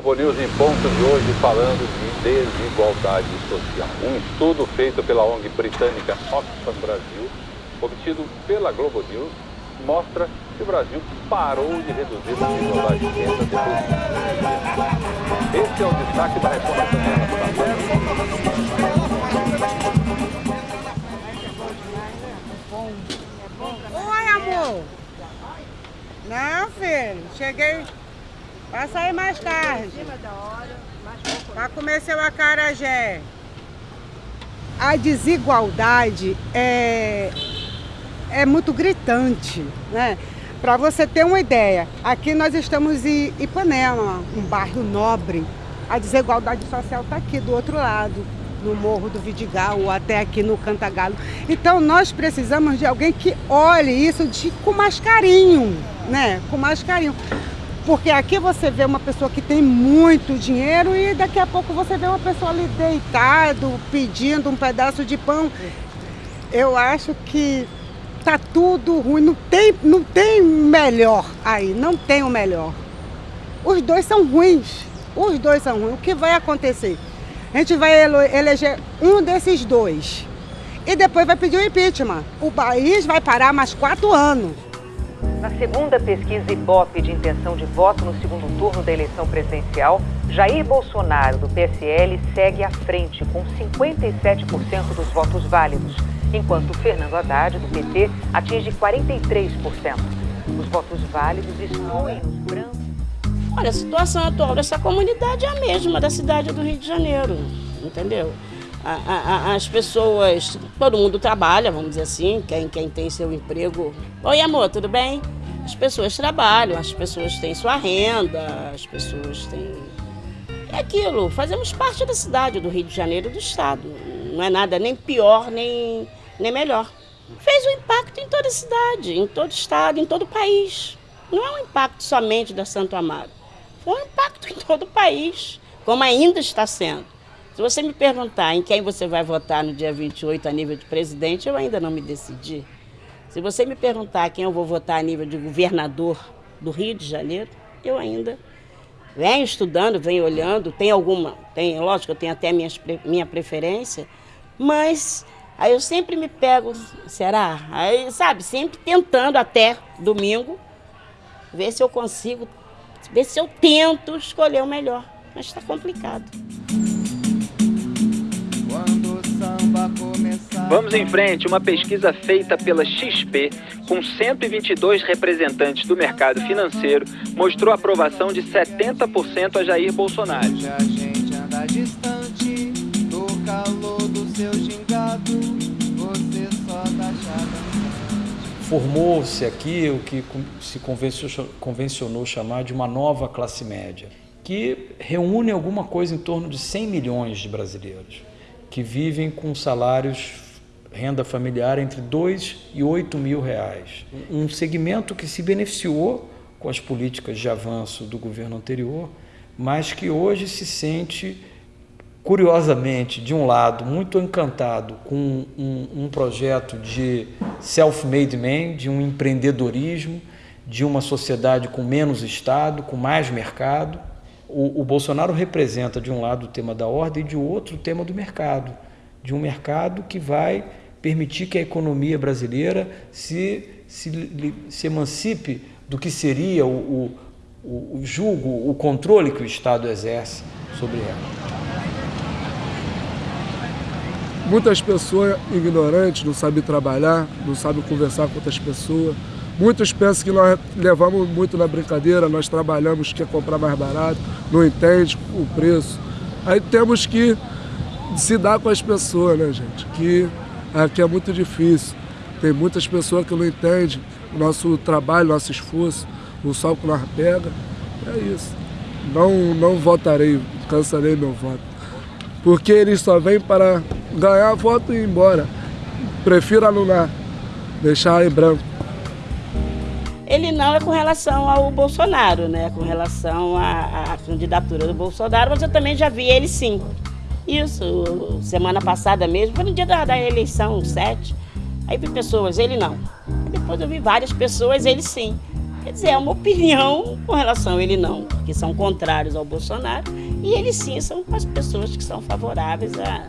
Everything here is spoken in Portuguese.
Globo News em ponto de hoje falando de desigualdade social. Um estudo feito pela ONG britânica Oxfam Brasil, obtido pela Globo News, mostra que o Brasil parou de reduzir a desigualdade de renda depois de Esse é o destaque da reforma Oi, amor. Não, filho. Cheguei. Vai sair mais tarde. Vai comer seu acarajé. A desigualdade é, é muito gritante, né? Para você ter uma ideia, aqui nós estamos em Ipanema, um bairro nobre. A desigualdade social está aqui do outro lado, no Morro do Vidigal ou até aqui no Cantagalo. Então nós precisamos de alguém que olhe isso de, com mais carinho, né? Com mais carinho. Porque aqui você vê uma pessoa que tem muito dinheiro e daqui a pouco você vê uma pessoa ali deitado, pedindo um pedaço de pão. Eu acho que tá tudo ruim, não tem, não tem melhor aí, não tem o melhor. Os dois são ruins, os dois são ruins. O que vai acontecer? A gente vai eleger um desses dois e depois vai pedir o impeachment. O país vai parar mais quatro anos. Na segunda pesquisa Ibope de intenção de voto no segundo turno da eleição presidencial, Jair Bolsonaro, do PSL, segue à frente com 57% dos votos válidos enquanto Fernando Haddad, do PT, atinge 43%. Os votos válidos excluem os brancos. Olha, a situação atual dessa comunidade é a mesma da cidade do Rio de Janeiro, entendeu? A, a, as pessoas, todo mundo trabalha, vamos dizer assim, quem, quem tem seu emprego. Oi, amor, tudo bem? As pessoas trabalham, as pessoas têm sua renda, as pessoas têm. É aquilo, fazemos parte da cidade do Rio de Janeiro do Estado. Não é nada nem pior, nem nem melhor. Fez um impacto em toda a cidade, em todo o estado, em todo o país. Não é um impacto somente da Santo Amaro. Foi um impacto em todo o país, como ainda está sendo. Se você me perguntar em quem você vai votar no dia 28 a nível de presidente, eu ainda não me decidi. Se você me perguntar quem eu vou votar a nível de governador do Rio de Janeiro, eu ainda venho estudando, venho olhando, tem alguma, tem, lógico, eu tenho até minhas, minha preferência, mas Aí eu sempre me pego, será? Aí, sabe, sempre tentando até domingo, ver se eu consigo, ver se eu tento escolher o melhor. Mas está complicado. Vamos em frente, uma pesquisa feita pela XP, com 122 representantes do mercado financeiro, mostrou aprovação de 70% a Jair Bolsonaro. A gente anda distante do calor do seu formou-se aqui o que se convencionou chamar de uma nova classe média, que reúne alguma coisa em torno de 100 milhões de brasileiros que vivem com salários, renda familiar entre 2 e 8 mil reais. Um segmento que se beneficiou com as políticas de avanço do governo anterior, mas que hoje se sente curiosamente, de um lado, muito encantado com um, um projeto de self-made man, de um empreendedorismo, de uma sociedade com menos Estado, com mais mercado. O, o, Bolsonaro representa, de um lado, o tema da ordem e de outro, o tema do mercado. De um mercado que vai permitir que a economia brasileira se, se, se emancipe do que seria o, o, o julgo, o controle que o Estado exerce sobre ela. Muitas pessoas ignorantes, não sabem trabalhar, não sabem conversar com outras pessoas. Muitos pensam que nós levamos muito na brincadeira, nós trabalhamos, quer comprar mais barato, não entende o preço. Aí temos que se dar com as pessoas, né, gente? Que aqui é muito difícil. Tem muitas pessoas que não entendem o nosso trabalho, nosso esforço, o sol que nós pega. É isso. Não, não votarei, cansarei meu voto. Porque eles só vêm para ganhar voto e ir embora. Prefiro anular, deixar em branco. Ele não é com relação ao Bolsonaro, né? Com relação à, à candidatura do Bolsonaro, mas eu também já vi ele sim. Isso, semana passada mesmo, foi no dia da, da eleição, 7. Aí vi pessoas, ele não. Depois eu vi várias pessoas, ele sim. Quer dizer, é uma opinião com relação a ele não, que são contrários ao Bolsonaro, e eles sim são as pessoas que são favoráveis a,